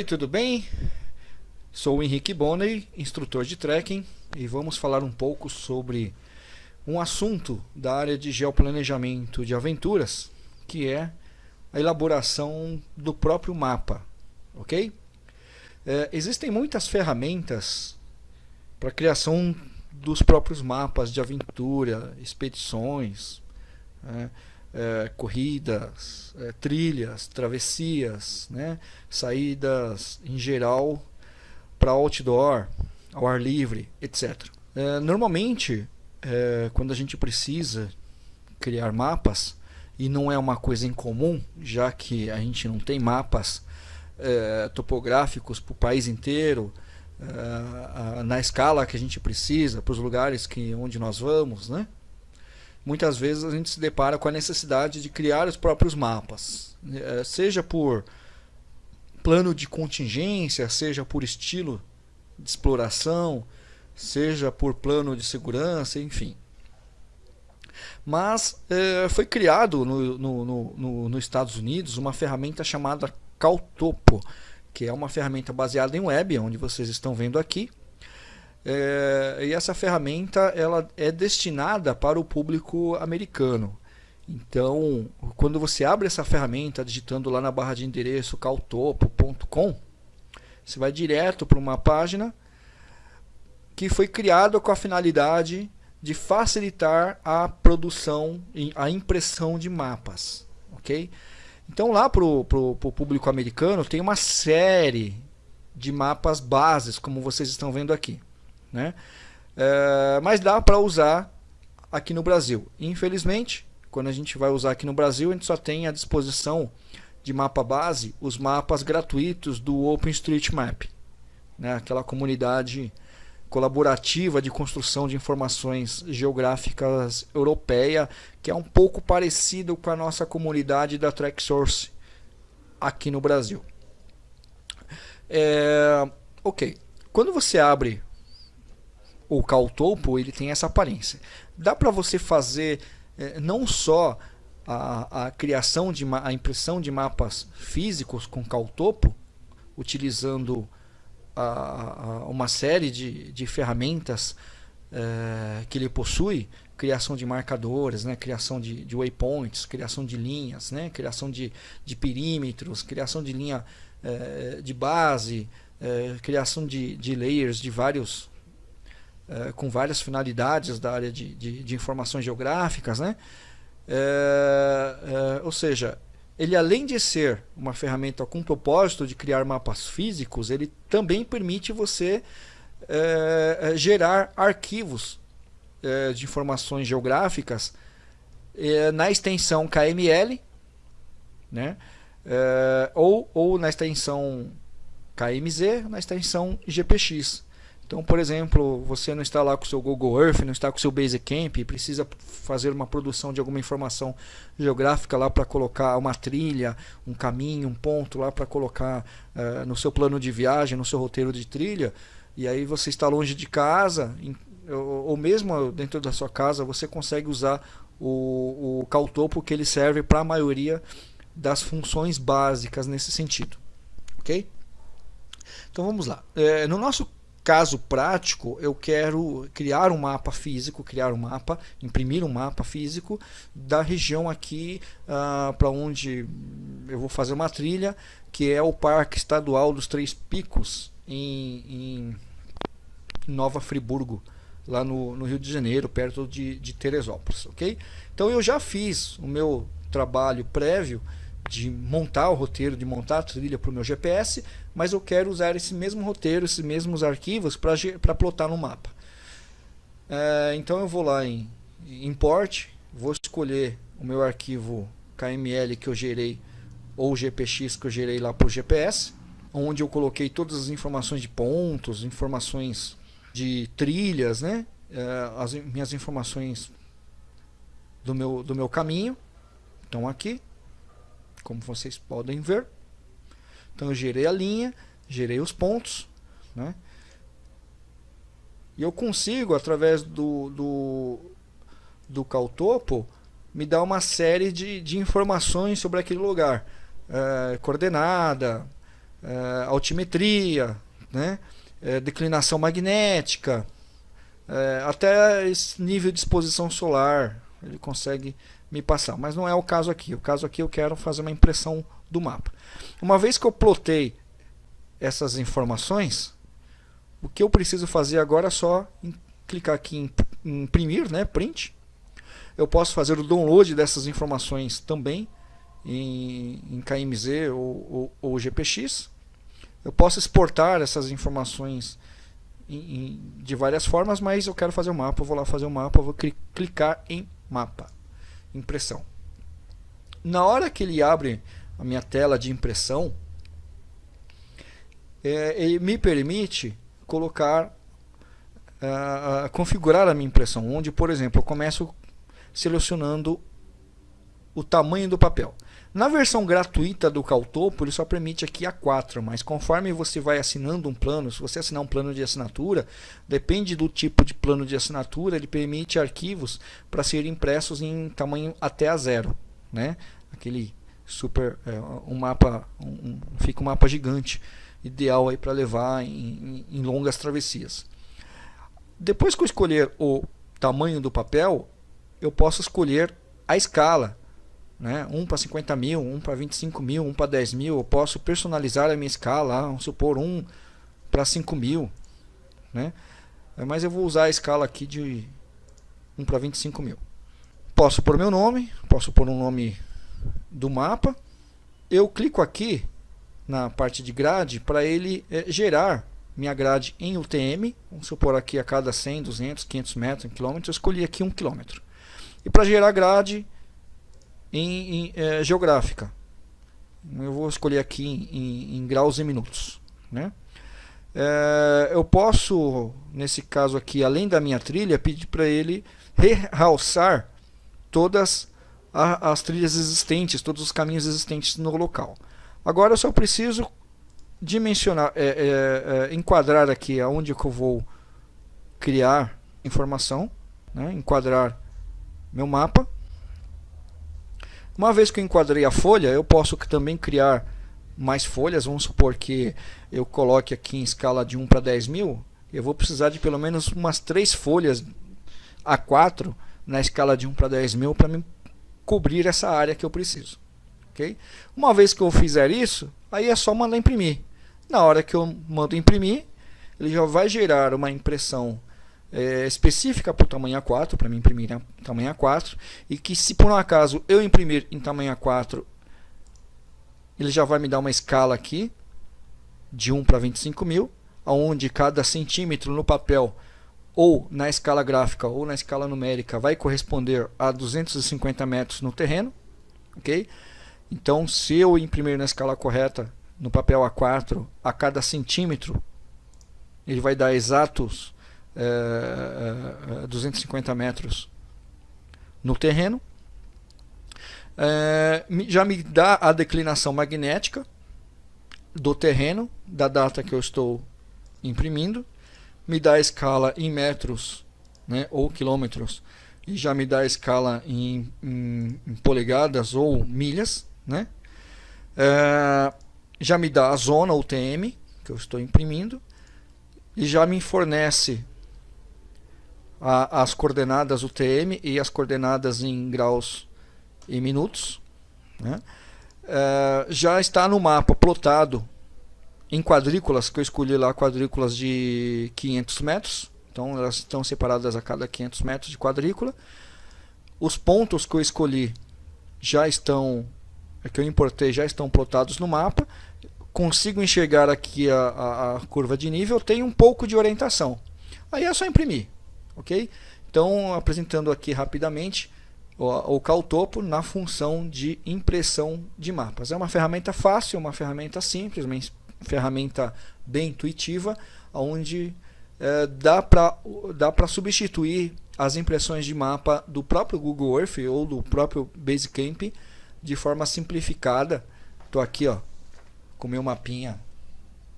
Oi, tudo bem? Sou o Henrique Bonney, instrutor de trekking, e vamos falar um pouco sobre um assunto da área de geoplanejamento de aventuras, que é a elaboração do próprio mapa, ok? É, existem muitas ferramentas para criação dos próprios mapas de aventura, expedições, né? É, corridas, é, trilhas, travessias, né? saídas em geral para outdoor, ao ar livre, etc. É, normalmente, é, quando a gente precisa criar mapas, e não é uma coisa incomum, já que a gente não tem mapas é, topográficos para o país inteiro, é, na escala que a gente precisa, para os lugares que, onde nós vamos, né? Muitas vezes a gente se depara com a necessidade de criar os próprios mapas, é, seja por plano de contingência, seja por estilo de exploração, seja por plano de segurança, enfim. Mas é, foi criado no, no, no, nos Estados Unidos uma ferramenta chamada Caltopo, que é uma ferramenta baseada em web, onde vocês estão vendo aqui, é, e essa ferramenta ela é destinada para o público americano. Então, quando você abre essa ferramenta digitando lá na barra de endereço caltopo.com, você vai direto para uma página que foi criada com a finalidade de facilitar a produção, a impressão de mapas. ok? Então lá para o público americano tem uma série de mapas bases, como vocês estão vendo aqui né? É, mas dá para usar aqui no Brasil. Infelizmente, quando a gente vai usar aqui no Brasil, a gente só tem à disposição de mapa base os mapas gratuitos do OpenStreetMap, né? aquela comunidade colaborativa de construção de informações geográficas europeia, que é um pouco parecido com a nossa comunidade da TrackSource aqui no Brasil. É, ok, quando você abre o Caltopo ele tem essa aparência. Dá para você fazer é, não só a, a, criação de a impressão de mapas físicos com Caltopo, utilizando a, a, uma série de, de ferramentas é, que ele possui, criação de marcadores, né, criação de, de waypoints, criação de linhas, né, criação de, de perímetros, criação de linha é, de base, criação de, de layers de vários é, com várias finalidades da área de, de, de informações geográficas, né? É, é, ou seja, ele além de ser uma ferramenta com propósito de criar mapas físicos, ele também permite você gerar arquivos de informações geográficas na extensão KML, né? ou, ou na extensão KMZ, na extensão GPX. Então, por exemplo, você não está lá com o seu Google Earth, não está com o seu Basecamp e precisa fazer uma produção de alguma informação geográfica lá para colocar uma trilha, um caminho, um ponto lá para colocar uh, no seu plano de viagem, no seu roteiro de trilha, e aí você está longe de casa, em, ou, ou, mesmo dentro da sua casa, você consegue usar o, o Caltopo que ele serve para a maioria das funções básicas nesse sentido. Ok? Então vamos lá. É, no nosso caso prático, eu quero criar um mapa físico, criar um mapa, imprimir um mapa físico da região aqui ah, para onde eu vou fazer uma trilha, que é o Parque Estadual dos Três Picos, em, em Nova Friburgo, lá no, no, Rio de Janeiro, perto de, de Teresópolis. ok? Então eu já fiz o meu trabalho prévio de montar o roteiro, de montar a trilha para o meu GPS, mas eu quero usar esse mesmo roteiro, esses mesmos arquivos para plotar no mapa. É, então eu vou lá em Import, vou escolher o meu arquivo KML que eu gerei, ou GPX que eu gerei lá para o GPS, onde eu coloquei todas as informações de pontos, informações de trilhas, né? É, as minhas informações do meu, do meu caminho estão aqui como vocês podem ver. Então eu gerei a linha, gerei os pontos, né? E eu consigo, através do, do, do Caltopo, me dar uma série de, de informações sobre aquele lugar. É, coordenada, é, altimetria, né? É, declinação magnética, até esse nível de exposição solar ele consegue me passar, mas não é o caso aqui. O caso aqui eu quero fazer uma impressão do mapa. Uma vez que eu plotei essas informações, o que eu preciso fazer agora é só clicar aqui em imprimir, né, print. Eu posso fazer o download dessas informações também em, em KMZ ou, ou, ou, GPX. Eu posso exportar essas informações em, em, de várias formas, mas eu quero fazer o um mapa, eu vou lá fazer o um mapa, vou cli clicar em mapa, impressão. Na hora que ele abre a minha tela de impressão, é, ele me permite colocar, uh, configurar a minha impressão, onde, por exemplo, eu começo selecionando o tamanho do papel. Na versão gratuita do Caltopo, ele só permite aqui A4, mas conforme você vai assinando um plano, se você assinar um plano de assinatura, depende do tipo de plano de assinatura, ele permite arquivos para serem impressos em tamanho até A0, né? Aquele super, é, um mapa, um, fica um mapa gigante, ideal aí para levar em, em, em longas travessias. Depois que eu escolher o tamanho do papel, eu posso escolher a escala né? um para 50 mil, um para 25 mil, um para 10 mil. Eu posso personalizar a minha escala, vamos supor um para 5 mil. Né? Mas eu vou usar a escala aqui de 1 para 25 mil. Posso pôr meu nome, posso pôr um nome do mapa. Eu clico aqui na parte de grade para ele é, gerar minha grade em UTM. Vamos supor aqui a cada 100, 200, 500 metros, 1 quilômetro. Eu escolhi aqui 1 quilômetro. E para gerar grade, em, em é, geográfica. Eu vou escolher aqui em, em graus e minutos. Né? É, eu posso, nesse caso aqui, além da minha trilha, pedir para ele realçar todas a, as trilhas existentes, todos os caminhos existentes no local. Agora eu só preciso dimensionar, é, é, é enquadrar aqui aonde que eu vou criar informação, né? enquadrar meu mapa uma vez que eu enquadrei a folha, eu posso também criar mais folhas. Vamos supor que eu coloque aqui em escala de 1 para 10 mil. Eu vou precisar de pelo menos umas 3 folhas A4 na escala de 1 para 10 mil para me cobrir essa área que eu preciso. Okay? Uma vez que eu fizer isso, aí é só mandar imprimir. Na hora que eu mando imprimir, ele já vai gerar uma impressão é, específica para o tamanho A4, para mim imprimir em tamanho A4, e que se por um acaso eu imprimir em tamanho A4, ele já vai me dar uma escala aqui, de 1 para 25 mil, onde cada centímetro no papel, ou na escala gráfica, ou na escala numérica, vai corresponder a 250 metros no terreno. ok? Então, se eu imprimir na escala correta, no papel A4, a cada centímetro, ele vai dar exatos é, 250 é, metros no terreno. É, já me dá a declinação magnética do terreno, da data que eu estou imprimindo. Me dá a escala em metros né, ou quilômetros. E já me dá a escala em, em, em polegadas ou milhas. Né? É, já me dá a zona UTM que eu estou imprimindo. E já me fornece a, as coordenadas UTM e as coordenadas em graus e minutos. Né? É, já está no mapa plotado em quadrículas, que eu escolhi lá quadrículas de 500 metros. Então elas estão separadas a cada 500 metros de quadrícula. Os pontos que eu escolhi já estão, que eu importei, já estão plotados no mapa. Consigo enxergar aqui a, a, a curva de nível, tem um pouco de orientação. Aí é só imprimir ok? Então, apresentando aqui rapidamente o, o Caltopo na função de impressão de mapas. É uma ferramenta fácil, uma ferramenta simples, uma ferramenta bem intuitiva, onde é, dá para substituir as impressões de mapa do próprio Google Earth ou do próprio Basecamp de forma simplificada. Estou aqui ó, com meu mapinha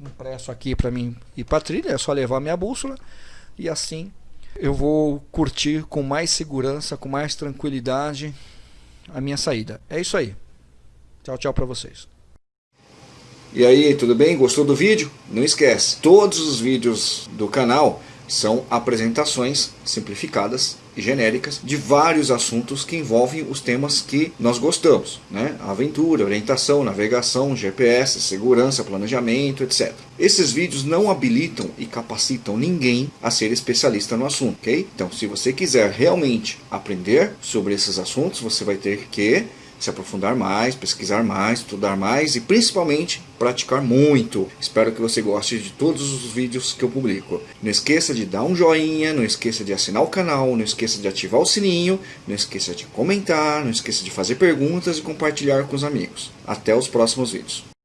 impresso aqui para mim ir para trilha, é só levar minha bússola e assim eu vou curtir com mais segurança, com mais tranquilidade a minha saída. É isso aí. Tchau, tchau para vocês. E aí, tudo bem? Gostou do vídeo? Não esquece, todos os vídeos do canal são apresentações simplificadas e genéricas de vários assuntos que envolvem os temas que nós gostamos, né? Aventura, orientação, navegação, GPS, segurança, planejamento, etc. Esses vídeos não habilitam e capacitam ninguém a ser especialista no assunto, ok? Então, se você quiser realmente aprender sobre esses assuntos, você vai ter que se aprofundar mais, pesquisar mais, estudar mais e principalmente praticar muito. Espero que você goste de todos os vídeos que eu publico. Não esqueça de dar um joinha, não esqueça de assinar o canal, não esqueça de ativar o sininho, não esqueça de comentar, não esqueça de fazer perguntas e compartilhar com os amigos. Até os próximos vídeos.